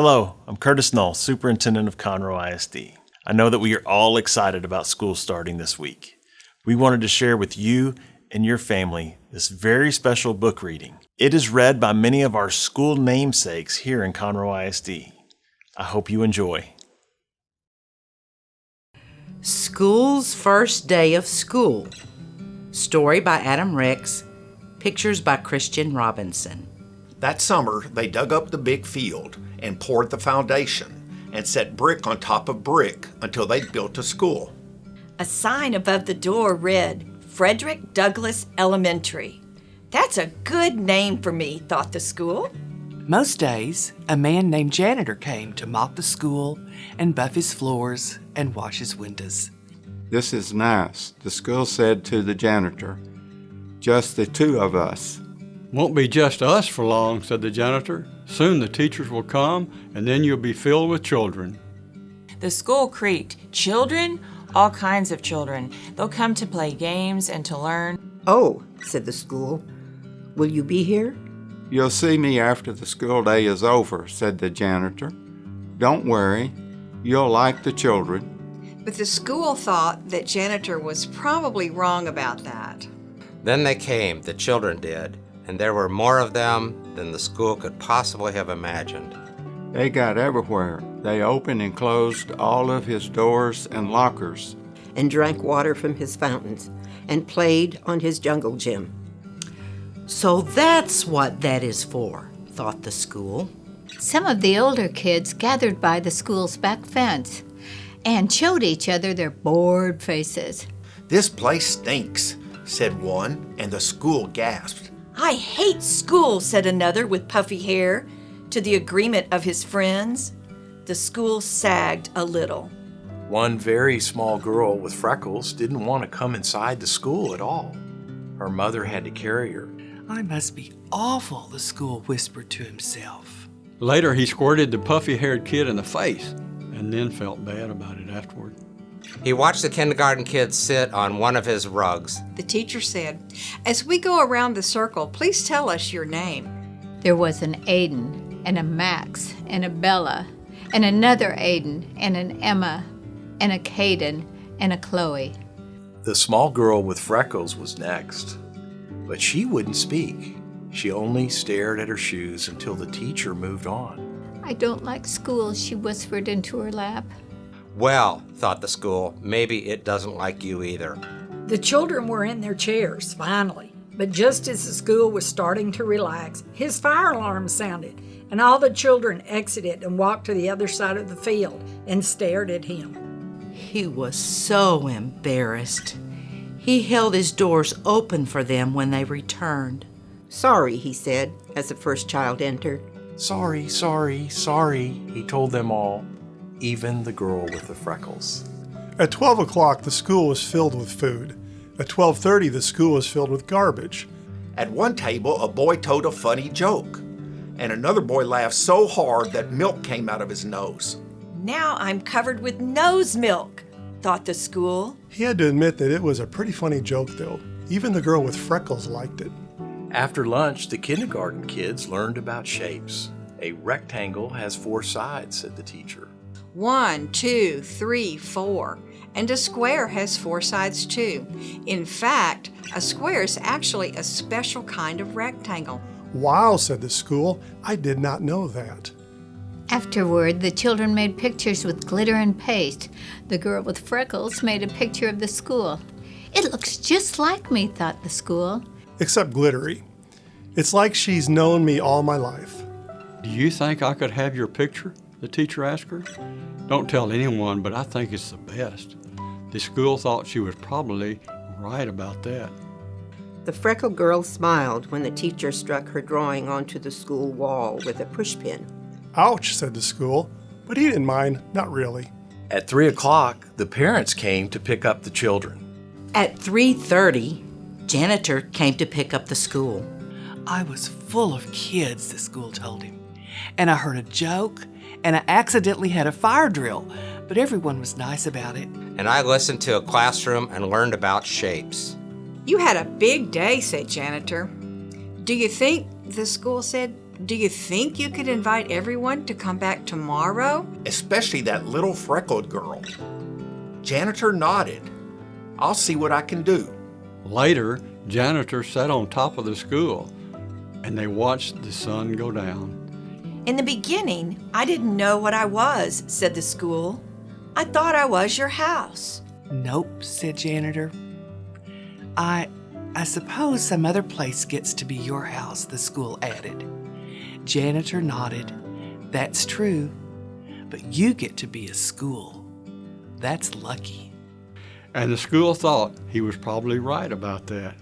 Hello, I'm Curtis Null, Superintendent of Conroe ISD. I know that we are all excited about school starting this week. We wanted to share with you and your family this very special book reading. It is read by many of our school namesakes here in Conroe ISD. I hope you enjoy. School's First Day of School. Story by Adam Rex. Pictures by Christian Robinson. That summer, they dug up the big field and poured the foundation and set brick on top of brick until they built a school. A sign above the door read, Frederick Douglass Elementary. That's a good name for me, thought the school. Most days, a man named janitor came to mop the school and buff his floors and wash his windows. This is nice, the school said to the janitor. Just the two of us. Won't be just us for long, said the janitor. Soon the teachers will come, and then you'll be filled with children. The school creaked. Children? All kinds of children. They'll come to play games and to learn. Oh, said the school. Will you be here? You'll see me after the school day is over, said the janitor. Don't worry, you'll like the children. But the school thought that janitor was probably wrong about that. Then they came, the children did, and there were more of them than the school could possibly have imagined. They got everywhere. They opened and closed all of his doors and lockers. And drank water from his fountains and played on his jungle gym. So that's what that is for, thought the school. Some of the older kids gathered by the school's back fence and showed each other their bored faces. This place stinks, said one, and the school gasped. I hate school, said another with puffy hair, to the agreement of his friends. The school sagged a little. One very small girl with freckles didn't want to come inside the school at all. Her mother had to carry her. I must be awful, the school whispered to himself. Later, he squirted the puffy haired kid in the face and then felt bad about it afterward. He watched the kindergarten kids sit on one of his rugs. The teacher said, As we go around the circle, please tell us your name. There was an Aiden, and a Max, and a Bella, and another Aiden, and an Emma, and a Caden, and a Chloe. The small girl with freckles was next, but she wouldn't speak. She only stared at her shoes until the teacher moved on. I don't like school, she whispered into her lap. Well, thought the school, maybe it doesn't like you either. The children were in their chairs, finally. But just as the school was starting to relax, his fire alarm sounded, and all the children exited and walked to the other side of the field and stared at him. He was so embarrassed. He held his doors open for them when they returned. Sorry, he said, as the first child entered. Sorry, sorry, sorry, he told them all even the girl with the freckles. At 12 o'clock, the school was filled with food. At 12.30, the school was filled with garbage. At one table, a boy told a funny joke, and another boy laughed so hard that milk came out of his nose. Now I'm covered with nose milk, thought the school. He had to admit that it was a pretty funny joke, though. Even the girl with freckles liked it. After lunch, the kindergarten kids learned about shapes. A rectangle has four sides, said the teacher. One, two, three, four. And a square has four sides too. In fact, a square is actually a special kind of rectangle. Wow, said the school. I did not know that. Afterward, the children made pictures with glitter and paste. The girl with freckles made a picture of the school. It looks just like me, thought the school. Except glittery. It's like she's known me all my life. Do you think I could have your picture? The teacher asked her. Don't tell anyone, but I think it's the best. The school thought she was probably right about that. The freckled girl smiled when the teacher struck her drawing onto the school wall with a pushpin. Ouch, said the school, but he didn't mind, not really. At 3 o'clock, the parents came to pick up the children. At 3.30, janitor came to pick up the school. I was full of kids, the school told him. And I heard a joke, and I accidentally had a fire drill, but everyone was nice about it. And I listened to a classroom and learned about shapes. You had a big day, said janitor. Do you think, the school said, Do you think you could invite everyone to come back tomorrow? Especially that little freckled girl. Janitor nodded. I'll see what I can do. Later, janitor sat on top of the school and they watched the sun go down. In the beginning, I didn't know what I was, said the school. I thought I was your house. Nope, said janitor. I I suppose some other place gets to be your house, the school added. Janitor nodded. That's true. But you get to be a school. That's lucky. And the school thought he was probably right about that.